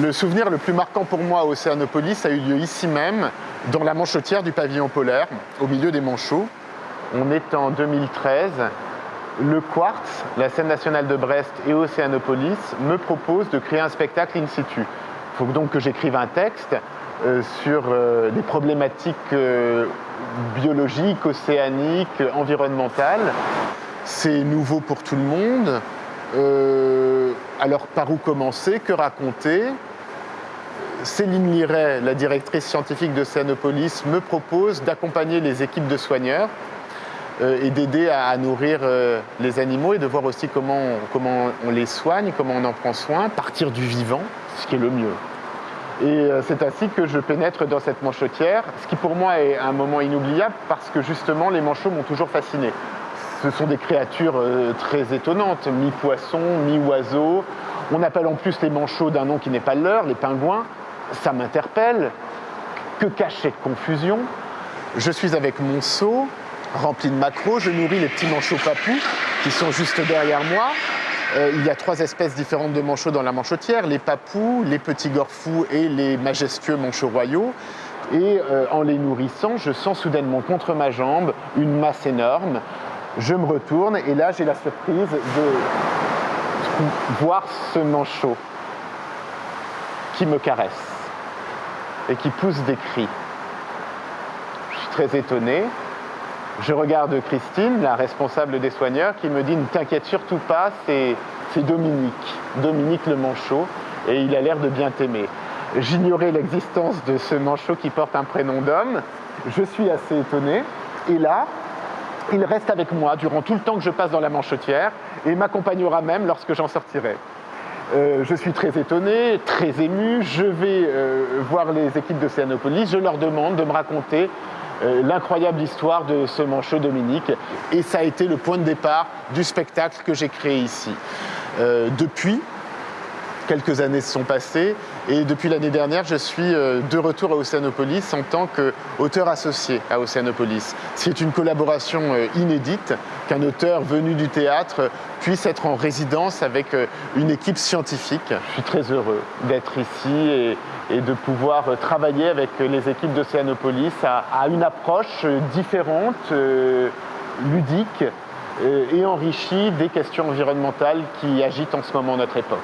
Le souvenir le plus marquant pour moi à Océanopolis a eu lieu ici même, dans la manchotière du pavillon polaire, au milieu des manchots. On est en 2013. Le Quartz, la scène nationale de Brest et Océanopolis me proposent de créer un spectacle in situ. Il faut donc que j'écrive un texte euh, sur euh, des problématiques euh, biologiques, océaniques, environnementales. C'est nouveau pour tout le monde. Alors par où commencer? Que raconter? Céline Liret, la directrice scientifique d'Océanopolis, me propose d'accompagner les équipes de soigneurs et d'aider à, nourrir les animaux et de voir aussi comment comment on les soigne, comment on en prend soin, partir du vivant, ce qui est le mieux. Et euh, c'est ainsi que je pénètre dans cette manchotière, ce qui pour moi est un moment inoubliable parce que justement les manchots m'ont toujours fasciné. Ce sont des créatures euh, très étonnantes, mi-poisson, mi-oiseau. On appelle en plus les manchots d'un nom qui n'est pas leur, les pingouins. Ça m'interpelle. Que cache cette confusion? Je suis avec mon seau rempli de macros, je nourris les petits manchots papous qui sont juste derrière moi. Euh, il y a trois espèces différentes de manchots dans la manchotière, les papous, les petits gorfous et les majestueux manchots royaux. Et euh, en les nourrissant, je sens soudainement contre ma jambe une masse énorme. Je me retourne et là j'ai la surprise de voir ce manchot qui me caresse et qui pousse des cris. Je suis très étonné. Je regarde Christine, la responsable des soigneurs, qui me dit ne t'inquiète surtout pas, c'est Dominique, Dominique le manchot, et il a l'air de bien t'aimer. J'ignorais l'existence de ce manchot qui porte un prénom d'homme. Je suis assez étonné. Et là, il reste avec moi durant tout le temps que je passe dans la manchotière et m'accompagnera même lorsque j'en sortirai. Euh, je suis très étonné, très ému. Je vais euh, voir les équipes de Céanopolis. Je leur demande de me raconter euh, l'incroyable histoire de ce manchot Dominique. Et ça a été le point de départ du spectacle que j'ai créé ici. Depuis, quelques années se sont passées et depuis l'année dernière, je suis euh, de retour à Océanopolis en tant qu'auteur associé à Océanopolis. C'est une collaboration inédite qu'un auteur venu du théâtre puisse être en résidence avec une équipe scientifique. Je suis très heureux d'être ici et, de pouvoir travailler avec les équipes d'Océanopolis à, une approche différente, euh, ludique euh, et enrichie des questions environnementales qui agitent en ce moment notre époque.